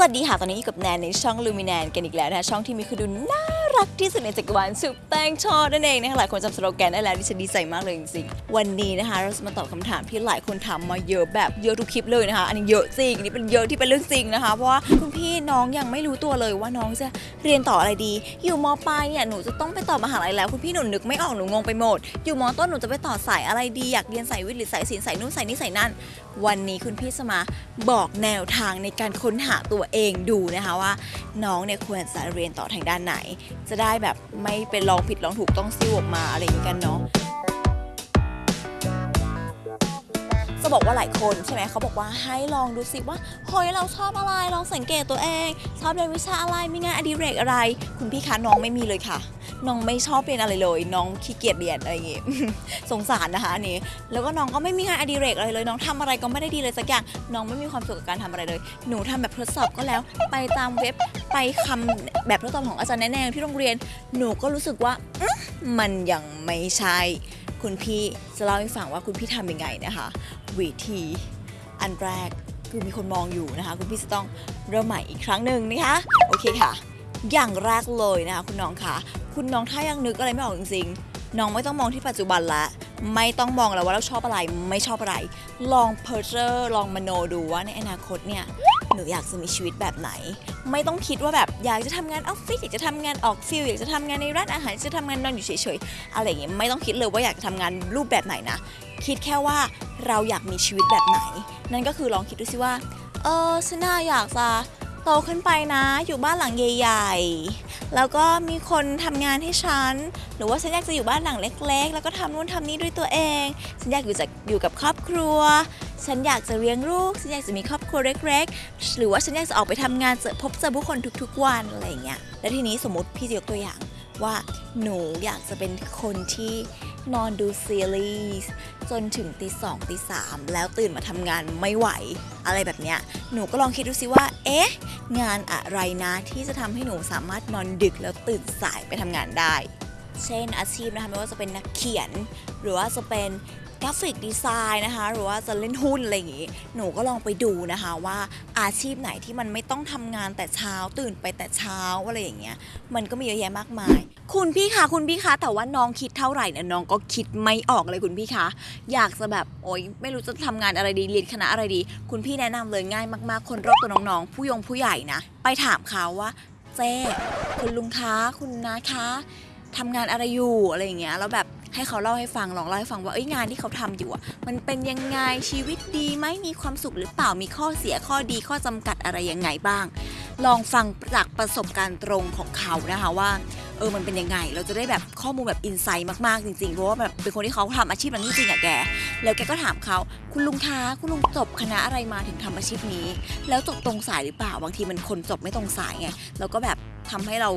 สวัสดีค่ะ ตอนนี้อยู่กับแนนในช่องลูมิแนนกันอีกแล้วนะคะช่องที่มีคือดูน่า รักที่สุดในจักรวาลสุดแตงชอนั่นเองนะคะหลายคนจำสโลแกนได้แล้วดิฉันดีใจมากเลยจริงๆวันนี้นะคะ เราจะมาตอบคำถามที่หลายคนถามมาเยอะแบบเยอะทุกคลิปเลยนะคะ อันนี้เยอะจริงอันนี่เป็นเยอะที่เป็นเรื่องจริงนะคะ เพราะว่าคุณพี่น้องยังไม่รู้ตัวเลยว่าน้องจะเรียนต่ออะไรดี อยู่มปลายเนี่ยหนูจะต้องไปต่อมหาลัยแล้ว คุณพี่หนูนึกไม่ออกหนูงงไปหมด อยู่มต้นหนูจะไปต่อสายอะไรดีอยากเรียนสายวิทย์หรือสายศิลป์สายนู่นสายนี้สายนั่นวันนี้คุณพี่จะมาบอกแนวทางในการค้นหาตัวเองดูนะคะว่า น้องเนี่ยควรจะเรียนต่อทางด้านไหนจะได้แบบไม่เป็นลองผิดลองถูกต้องซิ่วออกมาอะไรอย่างนี้กันเนาะจะบอกว่าหลายคนใช่ไหมเขาบอกว่าให้ลองดูสิว่าเฮ้ยเราชอบอะไรลองสังเกตตัวเอง ชอบเรียนวิชาอะไรมีงานอดิเรกอะไร คุณพี่คะน้องไม่มีเลยค่ะ น้องไม่ชอบเรียนอะไรเลย น้องขี้เกียจเรียนอะไรอย่างงี้ สงสารนะคะอันนี้แล้วก็น้องก็ไม่มีงานอดิเรกอะไรเลย น้องทำอะไรก็ไม่ได้ดีเลยสักอย่าง น้องไม่มีความสุขกับการทำอะไรเลย หนูทำแบบทดสอบก็แล้ว ไปตามเว็บไปคำแบบทดสอบของอาจารย์แนะแนที่โรงเรียน หนูก็รู้สึกว่ามันยังไม่ใช่คุณพี่จะเล่าให้ฟังว่าคุณพี่ทำยังไงนะคะวิธีอันแรกคือมีคนมองอยู่นะคะ คุณพี่จะต้องเริ่มใหม่อีกครั้งหนึ่งนะคะ โอเคค่ะ อย่างแรกเลยนะคะ คุณน้องคะ คุณน้องถ้ายังนึกอะไรไม่ออกจริงๆ น้องไม่ต้องมองที่ปัจจุบันละ ไม่ต้องมองแล้วว่าเราชอบอะไรไม่ชอบอะไร ลอง picture ลองมโนดูว่าในอนาคตเนี่ยหนูอยากจะมีชีวิตแบบไหน ไม่ต้องคิดว่าแบบอยากจะทำงานออฟฟิศอยากจะทำงานออก field อยากจะทำงานในร้านอาหารอยากจะทำงานนอนอยู่เฉยๆอะไรอย่างเงี้ยไม่ต้องคิดเลยว่าอยากจะทำงานรูปแบบไหนนะ คิดแค่ว่าเราอยากมีชีวิตแบบไหน นั่นก็คือลองคิดดูสิว่าเออฉันน่าอยากจะ โตขึ้นไปนะ อยู่บ้านหลังใหญ่ๆ แล้วก็มีคนทำงานให้ฉัน หรือว่าฉันอยากจะอยู่บ้านหลังเล็ก ๆ แล้วก็ทำนู่นทำนี่ด้วยตัวเอง ฉันอยากอยู่จากอยู่กับครอบครัว ฉันอยากจะเลี้ยงลูก ฉันอยากจะมีครอบครัวเล็ก ๆ หรือว่าฉันอยากจะออกไปทำงานเจอพบเจอผู้คนทุกๆวันอะไรอย่างเงี้ย แล้วทีนี้สมมติพี่จะยกตัวอย่างว่าหนูอยากจะเป็นคนที่ นอนดูซีรีส์จนถึงตีสองตีสามแล้วตื่นมาทำงานไม่ไหว อะไรแบบเนี้ยหนูก็ลองคิดดูสิว่า เอ๊ะ งานอะไรนะที่จะทำให้หนูสามารถนอนดึกแล้วตื่นสายไปทำงานได้ เช่นอาชีพนะคะไม่ว่าจะเป็นนักเขียน หรือว่าจะเป็น กราฟิกดีไซน์นะคะ หรือว่าจะเล่นหุ้นอะไรอย่างงี้ หนูก็ลองไปดูนะคะว่าอาชีพไหนที่มันไม่ต้องทำงานแต่เช้าตื่นไปแต่เช้าอะไรอย่างเงี้ย มันก็มีเยอะแยะมากมาย คุณพี่คะคุณพี่คะแต่ว่าน้องคิดเท่าไหร่เนี่ยน้องก็คิดไม่ออกเลยคุณพี่คะอยากจะแบบโอ๊ยไม่รู้จะทำงานอะไรดีเรียนคณะอะไรดี คุณพี่แนะนำเลยง่ายมากๆ คนรอบตัวน้องๆ ผู้ยงผู้ใหญ่นะไปถามเขาว่า เจ๊คุณลุงคะคุณนาคะทำงานอะไรอยู่อะไรอย่างเงี้ยแล้วแบบ ให้เขาเล่าให้ฟังลองเล่าให้ฟังว่าเอ้ยงานที่เขาทำอยู่อะมันเป็นยังไงชีวิตดีไหมมีความสุขหรือเปล่ามีข้อเสียข้อดีข้อจำกัดอะไรยังไงบ้าง ลองฟังจากประสบการณ์ตรงของเขานะคะว่า เออมันเป็นยังไง เราจะได้แบบข้อมูลแบบอินไซต์มากๆจริงๆเพราะว่าแบบเป็นคนที่เขาทำอาชีพนั้นจริงๆอะแก แล้วแกก็ถามเขาคุณลุงคะคุณลุงจบคณะอะไรมาถึงทำอาชีพนี้ แล้วจบตรงสายหรือเปล่าบางทีมันคนจบไม่ตรงสายไงแล้วก็แบบทำให้เรา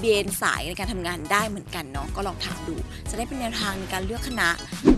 เบนสายในการทำงานได้เหมือนกันเนาะก็ลองถามดู จะได้เป็นแนวทางในการเลือกคณะ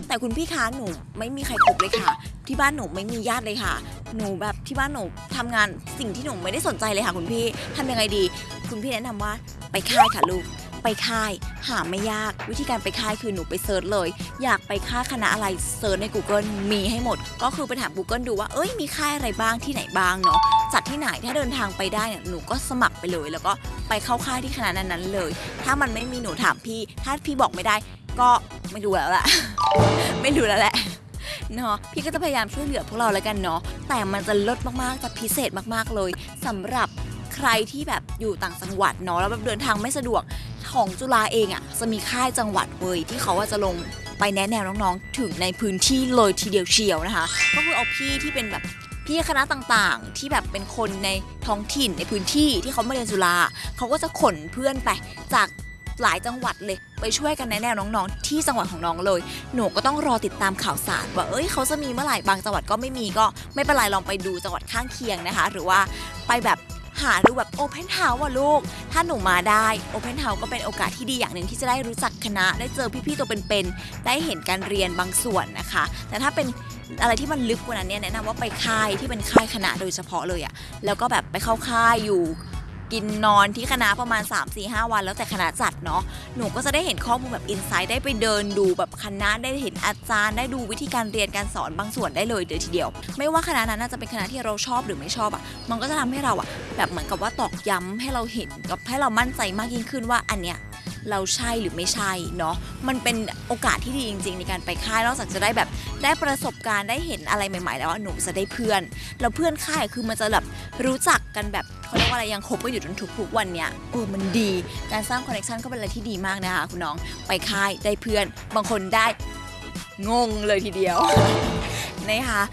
แต่คุณพี่คะหนูไม่มีใครคบเลยค่ะ ที่บ้านหนูไม่มีญาติเลยค่ะ หนูแบบที่บ้านหนูทำงานสิ่งที่หนูไม่ได้สนใจเลยค่ะ คุณพี่ทำยังไงดี คุณพี่แนะนำว่าไปค่ายค่ะลูก ไปค่าย หาไม่ยากวิธีการไปค่ายคือหนูไป search เลย อยากไปค่ายคณะอะไร search ใน Google มีให้หมด ก็คือไปถาม Google ดูว่าเอ้ยมีค่ายอะไรบ้างที่ไหนบ้างเนาะจัดที่ไหนถ้าเดินทางไปได้เนี่ยหนูก็สมัครไปเลย แล้วก็ไปเข้าค่ายที่คณะนั้นๆเลย ถ้ามันไม่มีหนูถามพี่ ถ้าพี่บอกไม่ได้ ก็ไม่รู้แล้วแหละไม่รู้แล้วแหละเนาะพี่ก็จะพยายามช่วยเหลือพวกเราแล้วกันเนาะแต่มันจะลดมากๆจะพิเศษมากๆเลยสำหรับใครที่แบบอยู่ต่างจังหวัดเนาะแล้วแบบเดินทางไม่สะดวก ของจุฬาเองอะ่ะจะมีค่ายจังหวัดเว้ยที่เขาว่าจะลงไปแนะแนวน้องๆ ถึงในพื้นที่เลยทีเดียวเชียวนะคะ ก็คือเอาพี่ที่เป็นแบบพี่คณะต่างๆ ที่แบบเป็นคนในท้องถิ่นในพื้นที่ที่เขามาเรียนจุฬาเขาก็จะขนเพื่อนไปจากหลายจังหวัดเลย ไปช่วยกันแนะแนวน้องๆ ที่จังหวัดของน้องเลย หนูก็ต้องรอติดตามข่าวสารว่าเอ้ยเขาจะมีเมื่อไหร่บางจังหวัดก็ไม่มีก็ไม่เป็นไรลองไปดูจังหวัดข้างเคียงนะคะ หรือว่าไปแบบ หาดูแบบ open house ว่ะลูก ถ้าหนูมาได้ open house ก็เป็นโอกาสที่ดีอย่างหนึ่งที่จะได้รู้จักคณะ ได้เจอพี่ๆตัวเป็นๆ ได้เห็นการเรียนบางส่วนนะคะ แต่ถ้าเป็นอะไรที่มันลึกกว่านั้นเนี่ยแนะนำว่าไปค่ายที่เป็นค่ายคณะโดยเฉพาะเลยอะแล้วก็แบบไปเข้าค่ายอยู่ กินนอนที่คณะประมาณ 3 4 5 วันแล้วแต่คณะจัดเนาะหนูก็จะได้เห็นข้อมูลแบบ insight ได้ไปเดินดูแบบคณะได้เห็นอาจารย์ ได้ดูวิธีการเรียนการสอนบางส่วนได้เลยเดี๋ยวทีเดียว ไม่ว่าคณะนั้นน่าจะเป็นคณะที่เราชอบหรือไม่ชอบอะมันก็จะทำให้เราอะแบบเหมือนกับว่าตอกย้ำให้เราเห็นกับให้เรามั่นใจมากยิ่งขึ้นว่าอันเนี้ย เราใช่หรือไม่ใช่เนาะมันเป็นโอกาสที่ดีจริง ๆ ในการไปค่ายนอกจากจะได้แบบได้ประสบการณ์ได้เห็นอะไรใหม่ ๆ แล้วอะหนูจะได้เพื่อนแล้วเพื่อนค่ายคือมันจะแบบรู้จักกันแบบเขาเรียกว่าอะไรยังคบกันอยู่จนทุกๆวันเนี้ยเออมันดีการสร้างคอนเนคชันก็เป็นอะไรที่ดีมากนะคะคุณน้องไปค่ายได้เพื่อน บางคนได้งงเลยทีเดียวนะคะ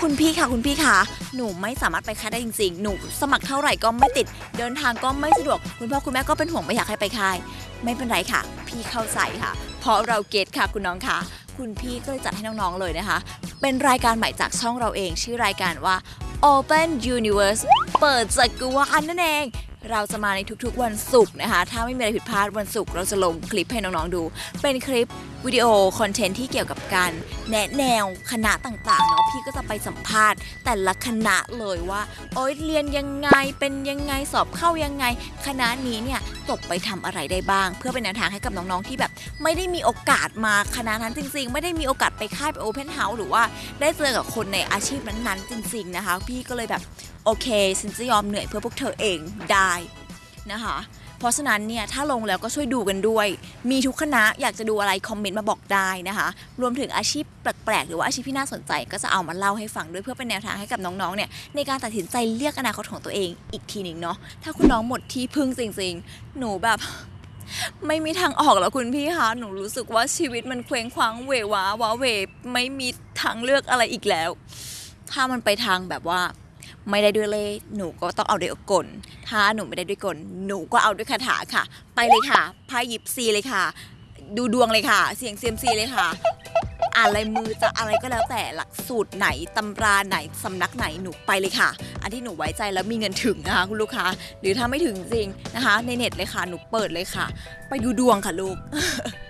คุณพี่ค่ะคุณพี่ค่ะ หนูไม่สามารถไปค่ายได้จริงๆ หนูสมัครเท่าไหร่ก็ไม่ติด เดินทางก็ไม่สะดวก คุณพ่อคุณแม่ก็เป็นห่วงไม่อยากให้ไปค่าย ไม่เป็นไรค่ะ พี่เข้าใจค่ะ เพราะเราเก็ตค่ะคุณน้องค่ะ คุณพี่ก็เลยจัดให้น้องๆเลยนะคะ เป็นรายการใหม่จากช่องเราเอง ชื่อรายการว่า Open Universe เปิดจักรวาลนั่นเอง เราจะมาในทุกๆวันศุกร์นะคะ ถ้าไม่มีอะไรผิดพลาดวันศุกร์เราจะลงคลิปให้น้องๆดู เป็นคลิปวิดีโอ content ที่เกี่ยวกับการแนะแนวคณะต่างๆเนาะพี่ก็จะไปสัมภาษณ์ แต่ละคณะเลยว่าโอ๊ยเรียนยังไงเป็นยังไงสอบเข้ายังไง คณะนี้เนี่ยจบไปทำอะไรได้บ้าง เพื่อเป็นแนวทางให้กับน้องๆที่แบบ ไม่ได้มีโอกาสมาคณะนั้นจริง ๆ ไม่ได้มีโอกาสไปค่ายไป open house หรือว่าได้เจอกับคนในอาชีพนั้นๆ จริง ๆนะคะ พี่ก็เลยแบบโอเคฉันจะยอมเหนื่อยเพื่อพวกเธอเองได้นะคะเพราะฉะนั้นเนี่ยถ้าลงแล้วก็ช่วยดูกันด้วย มีทุกคณะอยากจะดูอะไรคอมเมนต์มาบอกได้นะคะ รวมถึงอาชีพแปลกๆ หรือว่าอาชีพที่น่าสนใจก็จะเอามาเล่าให้ฟังด้วยเพื่อเป็นแนวทางให้กับน้องๆ เนี่ยในการตัดสินใจเลือกอนาคตของตัวเองอีกทีหนึ่งเนาะถ้าคุณน้องหมดที่พึ่งจริงๆ หนูแบบ ไม่มีทางออกแล้วคุณพี่คะหนูรู้สึกว่าชีวิตมันเคว้งคว้างเหววาว้าเวไม่มีทางเลือกอะไรอีกแล้ว ถ้ามันไปทางแบบว่า ไม่ได้ด้วยเล่หนูก็ต้องเอาด้วยกล ถ้าหนูไม่ได้ด้วยกล หนูก็เอาด้วยคาถาค่ะ ไปเลยค่ะไพ่ยิปซีเลยค่ะ ดูดวงเลยค่ะ เสียงเซียมซีเลยค่ะอ่านลายมือจะอะไรก็แล้วแต่หลักสูตรไหนตำราไหนสำนักไหนหนูไปเลยค่ะ อันที่หนูไว้ใจแล้วมีเงินถึงนะคะคุณลูกค้าหรือถ้าไม่ถึงจริงนะคะ ในเน็ตเลยค่ะหนูเปิดเลยค่ะ ไปดูดวงค่ะลูก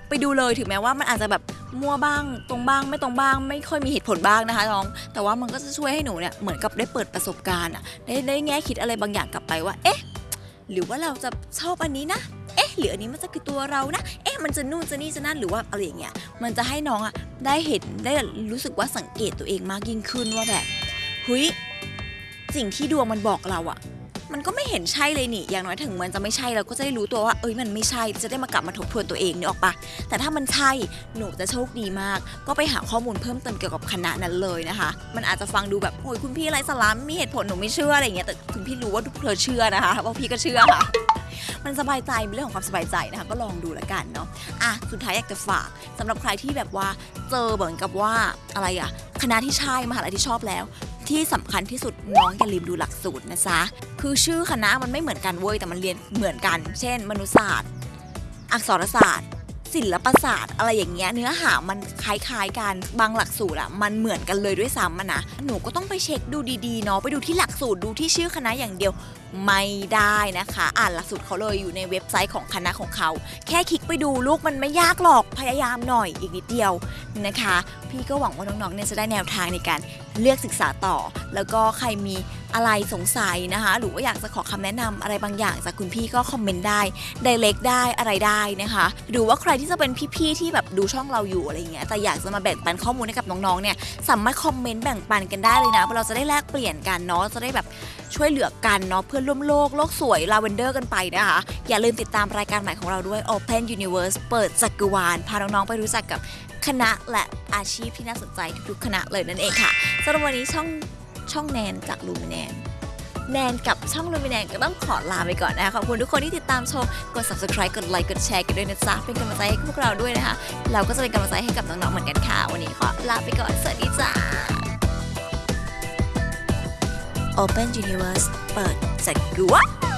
ไปดูเลยถึงแม้ว่ามันอาจจะแบบ มั่วบ้าง ตรงบ้างไม่ตรงบ้าง ไม่ค่อยมีเหตุผลบ้างนะคะน้อง แต่ว่ามันก็จะช่วยให้หนูเนี่ยเหมือนกับได้เปิดประสบการณ์อะได้ได้แง่คิดอะไรบางอย่างกลับไปว่า เอ๊ะ หรือว่าเราจะชอบอันนี้นะ เอ๊ะ หรืออันนี้มันจะคือตัวเรานะ เอ๊ะ มันจะนู่นจะนี่จะนั่นหรือว่าอะไรอย่างเงี้ย มันจะให้น้องอะได้เห็นได้รู้สึกว่าสังเกตตัวเองมากยิ่งขึ้นว่าแบบเฮ้ยสิ่งที่ดวงมันบอกเราอะ มันก็ไม่เห็นใช่เลยนี่ อย่างน้อยถึงมันจะไม่ใช่เราก็จะได้รู้ตัวว่า เอ้ยมันไม่ใช่ จะได้มากลับมาทบทวนตัวเองนึกออกปะแต่ถ้ามันใช่ หนูจะโชคดีมาก ก็ไปหาข้อมูลเพิ่มเติมเกี่ยวกับคณะนั้นเลยนะคะ มันอาจจะฟังดูแบบโอ้ยคุณพี่ไรสาระไม่มีเหตุผลหนูไม่เชื่ออะไรเงี้ย แต่คุณพี่รู้ว่าทุกเธอเชื่อนะคะว่าพี่ก็เชื่อค่ะมันสบายใจเป็นเรื่องของความสบายใจนะคะก็ลองดูแล้วกันเนาะอะสุดท้ายอยากจะฝากสำหรับใครที่แบบว่าเจอเหมือนกับว่าอะไรอะคณะที่ใช่มหาลัยที่ชอบแล้ว ที่สำคัญที่สุดน้องอย่าลืมดูหลักสูตรนะจ๊ะคือชื่อคณะมันไม่เหมือนกันเว้ยแต่มันเรียนเหมือนกัน เช่น มนุษยศาสตร์ อักษรศาสตร์ ศิลปศาสตร์ อะไรอย่างเงี้ยเนื้อหามันคล้ายๆกันบางหลักสูตรอะมันเหมือนกันเลยด้วยซ้ำอะนะหนูก็ต้องไปเช็คดูดีๆเนาะไปดูที่หลักสูตรดูที่ชื่อคณะอย่างเดียวไม่ได้นะคะ อ่านหลักสูตรเขาเลยอยู่ในเว็บไซต์ของคณะของเขา แค่คลิกไปดูลูกมันไม่ยากหรอกพยายามหน่อยอีกนิดเดียวนะคะ พี่ก็หวังว่าน้องๆเนี่ยจะได้แนวทางในการเลือกศึกษาต่อ แล้วก็ใครมีอะไรสงสัยนะคะ หรือว่าอยากจะขอคำแนะนำอะไรบางอย่างจากคุณพี่ก็คอมเมนต์ได้ไดเ c กได้อะไรได้นะคะ หรือว่าใครที่จะเป็นพี่ๆที่แบบดูช่องเราอยู่อะไรเงี้ยแต่อยากจะมาแบ่งปันข้อมูลให้กับน้องๆเนี่ยสามารถคอมเมนต์แบ่งปันกันได้เลยนะเพราะเราจะได้แลกเปลี่ยนกันเนาะจะได้แบบช่วยเหลือกันเนาะเพื่อนร่วมโลกโลกสวยลาเวนเดอร์กันไปนะคะ อย่าลืมติดตามรายการใหม่ของเราด้วย Open Universe เปิดจักรวาลพาน้องๆไปรู้จักกับ คณะและอาชีพที่น่าสนใจทุกๆคณะเลยนั่นเองค่ะสำหรับวันนี้ช่องช่องแนนจากลูมิแนนแนนกับช่องลูมิแนนก็ต้องขอลาไปก่อนนะคะขอบคุณทุกคนที่ติดตามชม กด subscribe กดไลค์กดแชร์กันด้วยนะจ๊ะเป็นกำลังใจให้พวกเราด้วยนะคะ เราก็จะเป็นกำลังใจให้กับน้องๆเหมือนกันค่ะ วันนี้ขอลาไปก่อน สวัสดีจ้า Open Universe เปิดจักรวาล